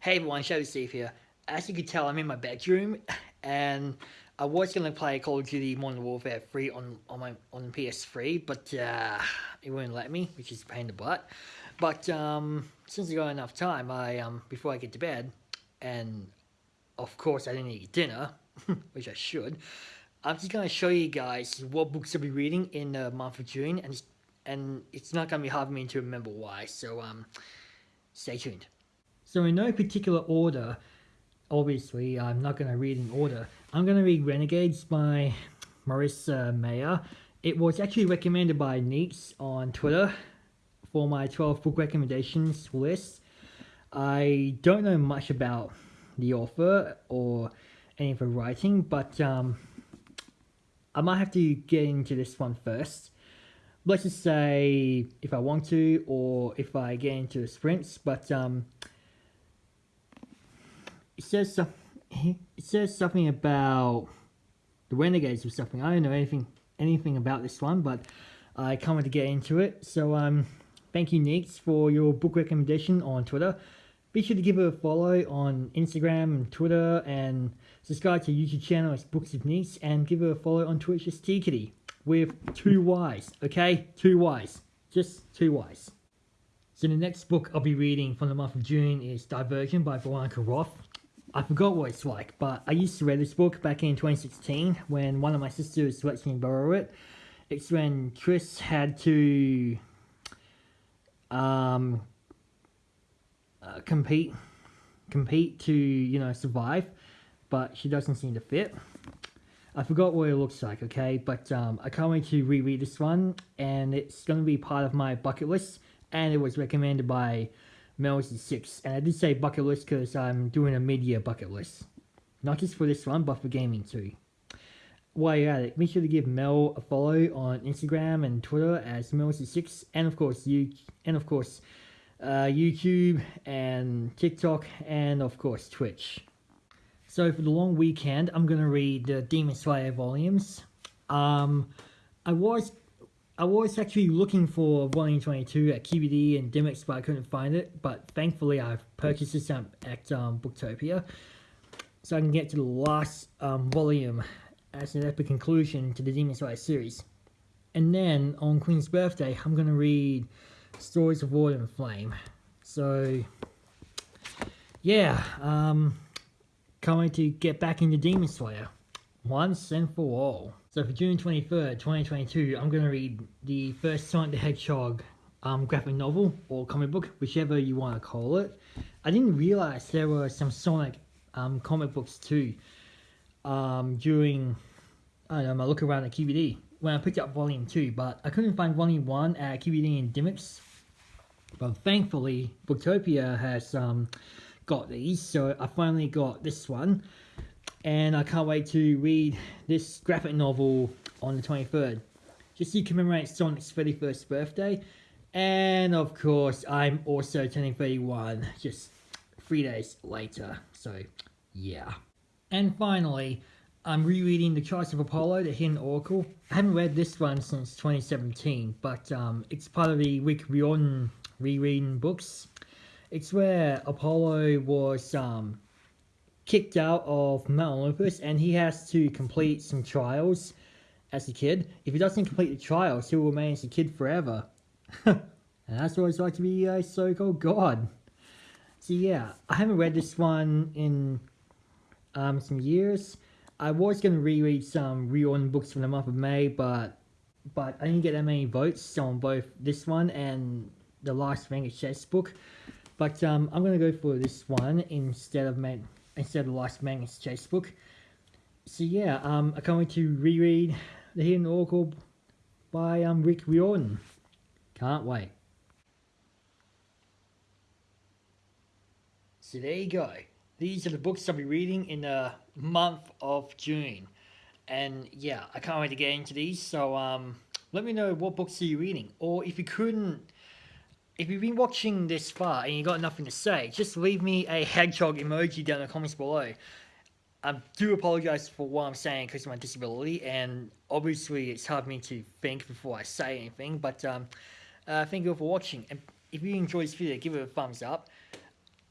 Hey everyone, Shadow Steve here. As you can tell, I'm in my bedroom, and I was gonna play Call of Duty Modern Warfare 3 on on my on PS3, but uh, it wouldn't let me, which is a pain in the butt. But um, since I got enough time, I um before I get to bed, and of course I didn't eat dinner, which I should. I'm just gonna show you guys what books I'll be reading in the month of June, and it's, and it's not gonna be hard for me to remember why. So um, stay tuned. So in no particular order, obviously I'm not going to read in order. I'm going to read Renegades by Marissa Meyer. It was actually recommended by Neeks on Twitter for my 12 book recommendations list. I don't know much about the author or any of her writing, but um, I might have to get into this one first. Let's just say if I want to, or if I get into the sprints, but um, it says it says something about the Renegades or something. I don't know anything anything about this one, but I can't wait to get into it. So um, thank you, Neeks, for your book recommendation on Twitter. Be sure to give her a follow on Instagram and Twitter, and subscribe to YouTube channel as Books of Neeks, and give her a follow on Twitch as T Kitty with two Y's. Okay, two Y's, just two Y's. So the next book I'll be reading from the month of June is Divergent by Veronica Roth. I forgot what it's like, but I used to read this book back in 2016 when one of my sisters let me borrow it. It's when Tris had to um, uh, compete, compete to you know survive, but she doesn't seem to fit. I forgot what it looks like, okay, but um, I can't wait to reread this one, and it's going to be part of my bucket list, and it was recommended by Mel's is 6. And I did say bucket list because I'm doing a mid-year bucket list. Not just for this one, but for gaming too. While you're at it, make sure to give Mel a follow on Instagram and Twitter as Mel's is 6. And of course, you and of course, uh, YouTube and TikTok and of course Twitch. So for the long weekend, I'm gonna read the Demon Slayer volumes. Um, I was I was actually looking for Volume 22 at QBD and Dymocks, but I couldn't find it. But thankfully, I've purchased this at um, Booktopia. So I can get to the last um, volume as an epic conclusion to the Demon Slayer series. And then, on Queen's birthday, I'm going to read Stories of Water and Flame. So, yeah, um, to get back into Demon Slayer. Once and for all. So for June 23rd, 2022, I'm going to read the first Sonic the Hedgehog um, graphic novel or comic book, whichever you want to call it. I didn't realize there were some Sonic um, comic books too um, during, I know, my look around at QBD when I picked up volume 2, but I couldn't find volume 1 at QBD and Dymocks. But thankfully, Booktopia has um, got these, so I finally got this one and I can't wait to read this graphic novel on the 23rd. Just to commemorate Sonic's 31st birthday, and of course, I'm also turning 31 just three days later, so yeah. And finally, I'm rereading The Trials of Apollo, The Hidden Oracle. I haven't read this one since 2017, but um, it's part of the Rick Riordan rereading books. It's where Apollo was um, kicked out of Mount Olympus and he has to complete some trials as a kid. If he doesn't complete the trials, he will remain as a kid forever. and that's what it's like to be a so-called god. So yeah, I haven't read this one in um, some years. I was going to reread some Riordan books from the month of May, but but I didn't get that many votes on both this one and the Last Magnus Chase book. But um, I'm going to go for this one instead of instead of Last Magnus Chase book. So yeah, um, I can't wait to reread The Hidden Oracle by um, Rick Riordan. Can't wait. So there you go. These are the books I'll be reading in the month of June. And yeah, I can't wait to get into these. So um, let me know what books are you reading. Or if you couldn't if you've been watching this far and you got nothing to say, just leave me a hedgehog emoji down in the comments below. I do apologize for what I'm saying because of my disability, and obviously it's hard for me to think before I say anything, but um, uh, thank you all for watching. And if you enjoyed this video, give it a thumbs up.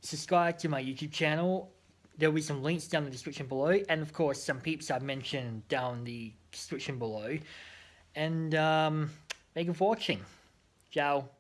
subscribe to my YouTube channel. There'll be some links down in the description below, and of course, some peeps I've mentioned down the description below. And um, thank you for watching. Ciao.